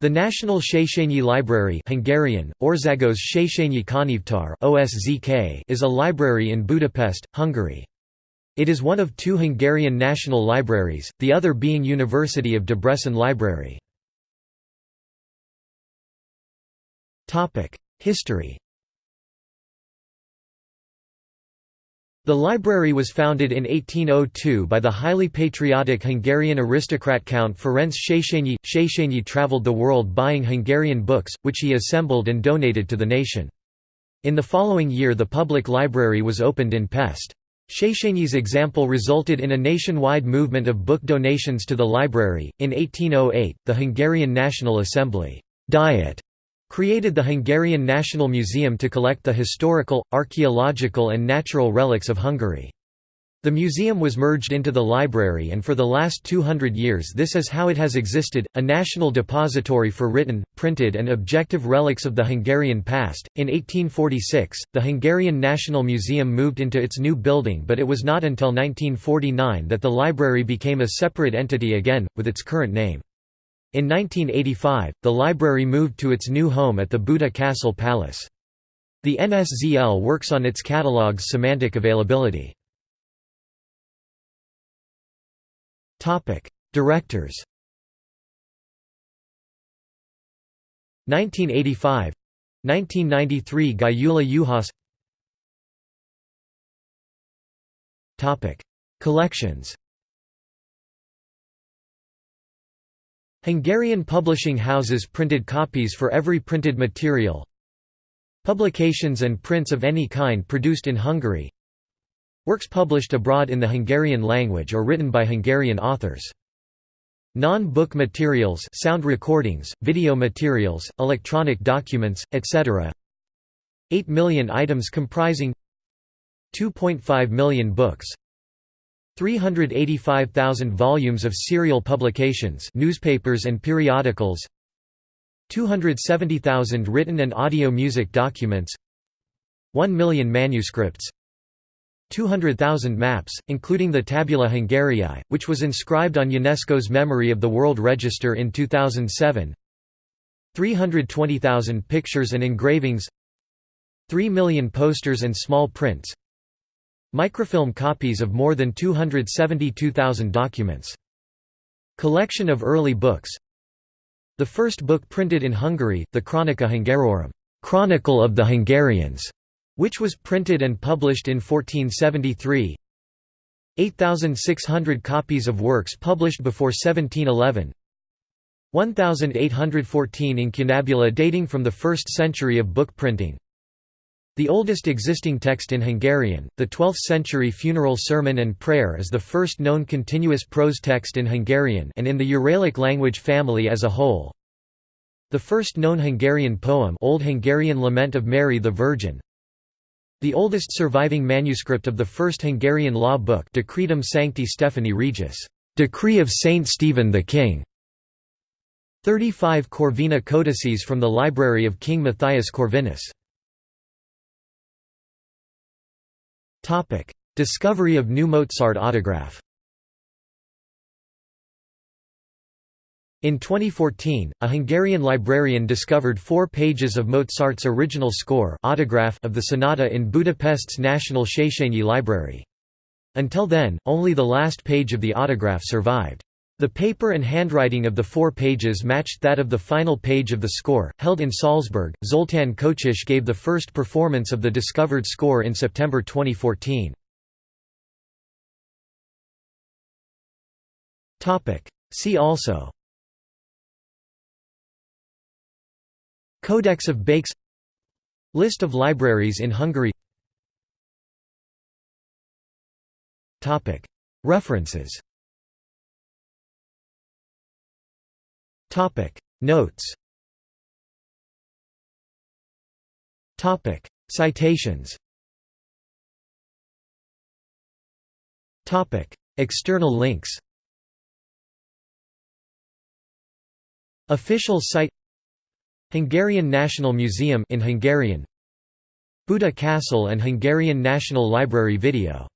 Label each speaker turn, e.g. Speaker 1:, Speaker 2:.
Speaker 1: The National Széchenyi Library Hungarian, Országos Széchenyi Könyvtár OSZK is a library in Budapest, Hungary. It is one of two Hungarian national libraries, the other being University of Debrecen Library. History The library was founded in 1802 by the highly patriotic Hungarian aristocrat Count Ferenc Széchenyi. Széchenyi travelled the world buying Hungarian books, which he assembled and donated to the nation. In the following year the public library was opened in Pest. Széchenyi's example resulted in a nationwide movement of book donations to the library. In 1808, the Hungarian National Assembly Diet created the Hungarian National Museum to collect the historical, archaeological and natural relics of Hungary. The museum was merged into the library and for the last 200 years this is how it has existed, a national depository for written, printed and objective relics of the Hungarian past. In 1846, the Hungarian National Museum moved into its new building but it was not until 1949 that the library became a separate entity again, with its current name. In 1985, the library moved to its new home at the Buda Castle Palace. The NSZL works on its catalog's semantic availability. Directors 1985 1993 Gyula Juhász Collections Hungarian publishing houses printed copies for every printed material. Publications and prints of any kind produced in Hungary. Works published abroad in the Hungarian language or written by Hungarian authors. Non-book materials sound recordings, video materials, electronic documents, etc. 8 million items comprising 2.5 million books 385,000 volumes of serial publications newspapers and periodicals 270,000 written and audio music documents 1 million manuscripts 200,000 maps, including the Tabula Hungariae, which was inscribed on UNESCO's Memory of the World Register in 2007 320,000 pictures and engravings 3 million posters and small prints Microfilm copies of more than 272,000 documents. Collection of early books. The first book printed in Hungary, the Chronica Hungarorum Chronicle of the Hungarians", which was printed and published in 1473 8,600 copies of works published before 1711 1,814 incunabula dating from the 1st century of book printing the oldest existing text in Hungarian, the 12th-century funeral sermon and prayer is the first known continuous prose text in Hungarian and in the Uralic language family as a whole. The first known Hungarian poem Old Hungarian Lament of Mary the Virgin. The oldest surviving manuscript of the first Hungarian law book Decretum Sancti Stephani Regis, Decree of Saint Stephen the King. 35 Corvina codices from the library of King Matthias Corvinus. Discovery of new Mozart autograph In 2014, a Hungarian librarian discovered four pages of Mozart's original score autograph of the sonata in Budapest's National Széchenyi Library. Until then, only the last page of the autograph survived. The paper and handwriting of the four pages matched that of the final page of the score. Held in Salzburg, Zoltán Kocsis gave the first performance of the discovered score in September 2014. See also Codex of Bakes List of libraries in Hungary References Notes. Topic. Citations. Topic. External links. Official site. Hungarian National Museum in Hungarian. Buda Castle and Hungarian National Library video